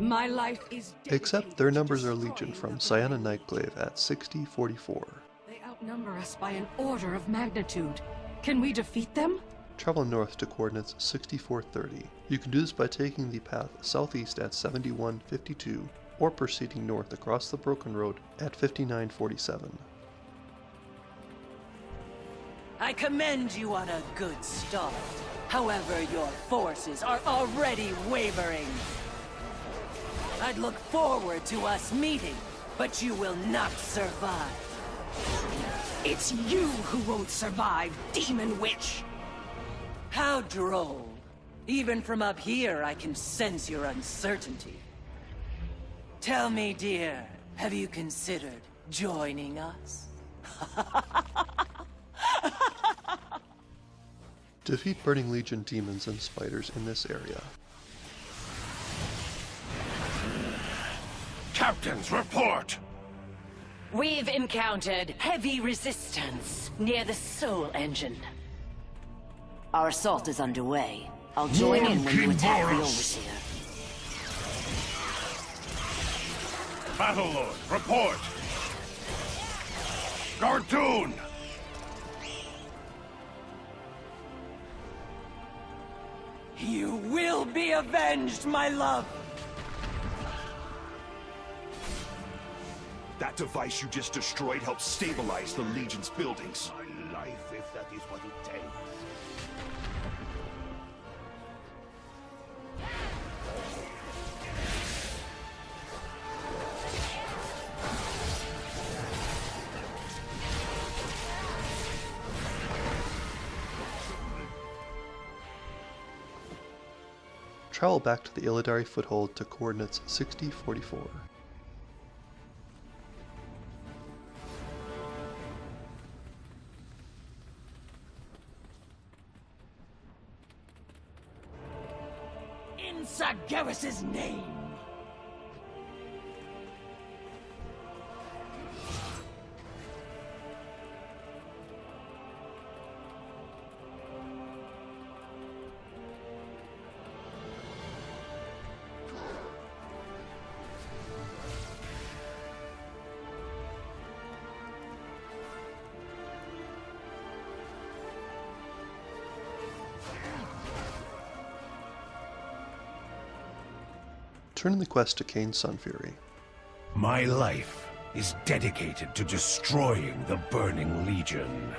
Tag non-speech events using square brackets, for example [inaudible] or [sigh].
My life is Except their numbers are legion from Cyana Nightglaive at 6044. They outnumber us by an order of magnitude. Can we defeat them? Travel north to coordinates 6430. You can do this by taking the path southeast at 7152 or proceeding north across the Broken Road at 5947. I commend you on a good start. However, your forces are already wavering. I'd look forward to us meeting, but you will not survive. It's you who won't survive, Demon Witch! How droll. Even from up here, I can sense your uncertainty. Tell me, dear, have you considered joining us? [laughs] Defeat Burning Legion demons and spiders in this area. Captains, report! We've encountered heavy resistance near the Soul Engine. Our assault is underway. I'll join in when you attack the Overseer. Battle Lord, report! Cartoon! You will be avenged, my love! That device you just destroyed helps stabilize the Legion's buildings. My life, if that is what it takes. Travel back to the Illidari foothold to coordinates 6044. Sargeras' name! Turn the quest to Kayn's Sunfury. My life is dedicated to destroying the Burning Legion.